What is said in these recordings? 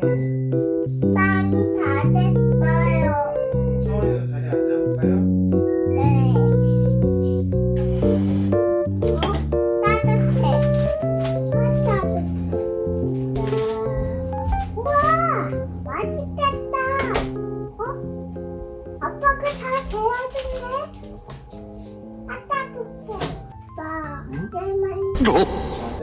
빵이 다 됐어요. 서원이도 자리 앉아볼까요? 네. 어? 따뜻해. 아, 따뜻해. 우와, 맛있겠다. 어? 아빠가 다 재워줬네. 아, 따뜻해. 아빠, 아, 땡.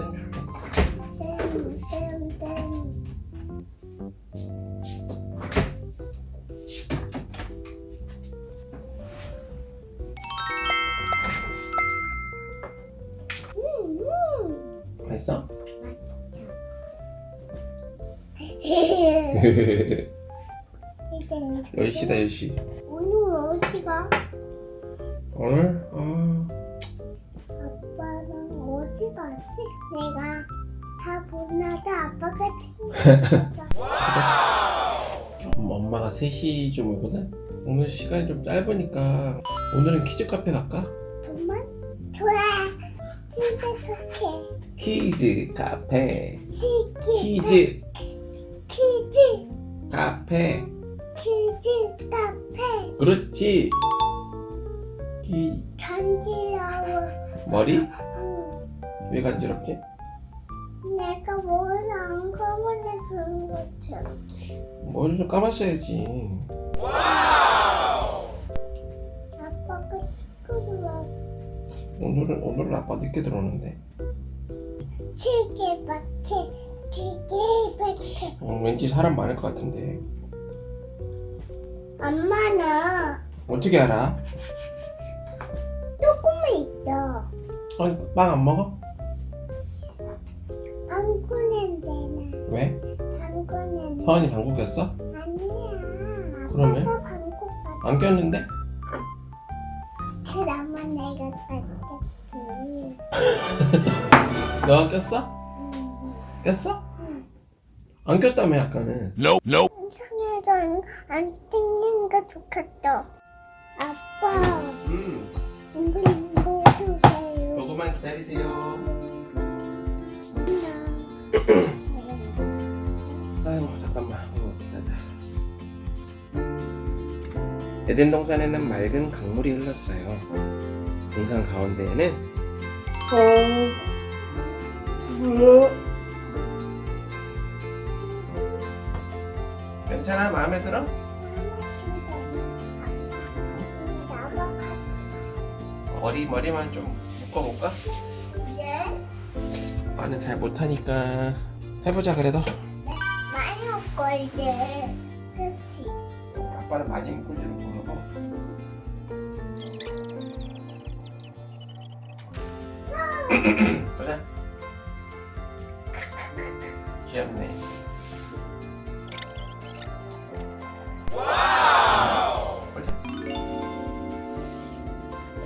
맛있어? 이제 10시다 10시 오늘 어디 가? 오늘? 어... 아빠는 어디 가지? 내가 다 보나다 아빠가 챙겨줬다. 좀 엄마가 3시쯤 오거든? 오늘 시간이 좀 짧으니까 오늘은 키즈 카페 갈까? 정말? 좋아. 집에 좋게. 키즈 카페. 키즈 키즈. 카페 키즈 카페. 그렇지 키... 간지러워. 머리? 응. 왜 간지럽지? 내가 머리 안 감아서 그런 것처럼. 머리 좀 감았어야지 아빠가 친구를 왔어. 오늘은 오늘은 아빠 늦게 들어오는데 시계 바퀴. 어, 왠지 사람 많을 것 같은데 엄마는 어떻게 알아? 조금만 있어. 어, 빵 안 먹어? 방구 냄새나. 왜? 방구 냄새. 서원이 방구 꼈어? 아니야. 그러면? 아빠가 방구 같아. 안 꼈는데? 그러면 내가 깎겠지. 너가 꼈어? 음. 꼈어? 응. 안 꼈다며 아까는 Nope, nope. 이상해서 안 찍는 게 좋겠다. 아빠, 음 이거 먹어주세요. 요거만 기다리세요 아이고 잠깐만 어, 기다려 에덴 동산에는 맑은 강물이 흘렀어요 동산 가운데에는 어... 뭐야? 괜찮아? 마음에 들어? 머리 머리만 좀 묶어볼까? 이제 나는 잘 못하니까 해보자 그래도 많이 먹고 이제 그치? 아빠는 많이 묶을 줄은 모르고 보자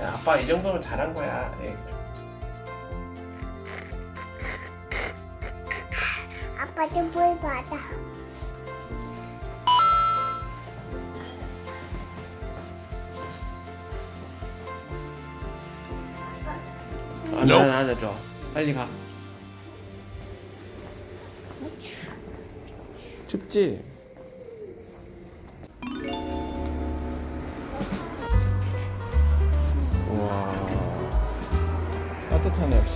야 아빠 이 정도면 잘한 거야 예. 아빠도 물 받아. 안, 안, 안 해줘 빨리 가 춥지?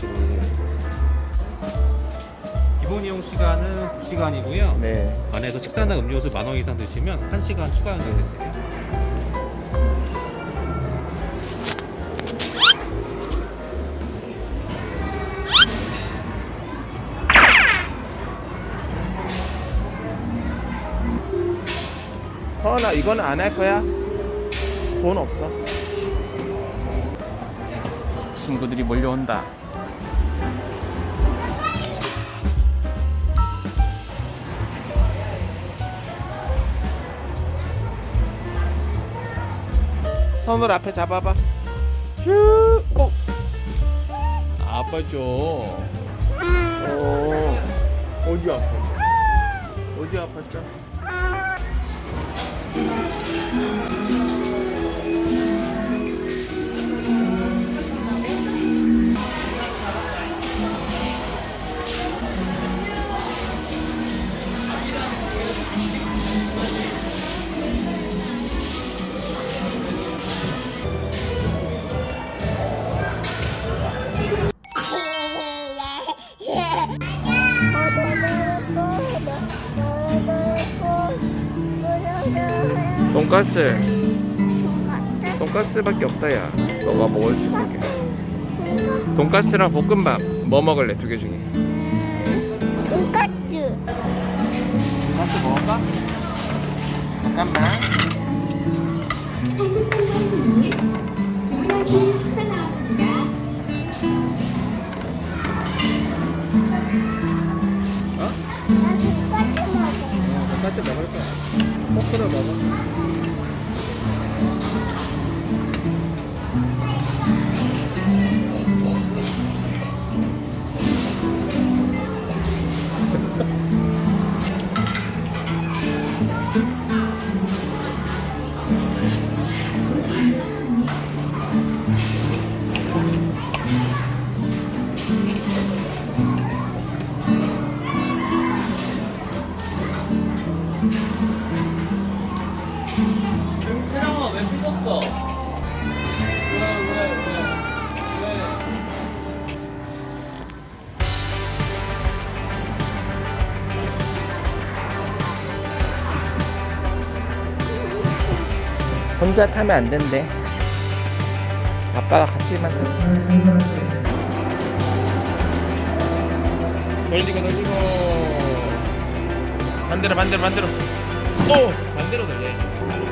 확실히 기본 이용 시간은 2시간이고요. 네 안에서 식사나 음료수 만 원 이상 드시면 1시간 추가 연장 되세요. 서원아 이건 안 할 거야? 돈 없어 친구들이 몰려온다 손을 앞에 잡아봐 슈 어. 아빠 줘 어. 어디 아팠어? 어디 아팠죠? 돈가스. 똑같아? 돈가스밖에 없다 야. 너가 먹을 수 있는 게. 이거 돈가스랑 볶음밥 뭐 먹을래 두 개 중에? 돈까스. 돈가스 먹을까? 잠깐만. 43번 손님 태랑아 왜 삐졌어? 왜왜 왜 왜? 혼자 타면 안 된대. 아빠가 같이만 타자. 돌리고 돌리고. 반대로 반대로 반대로. 오 반대로 돌려야지.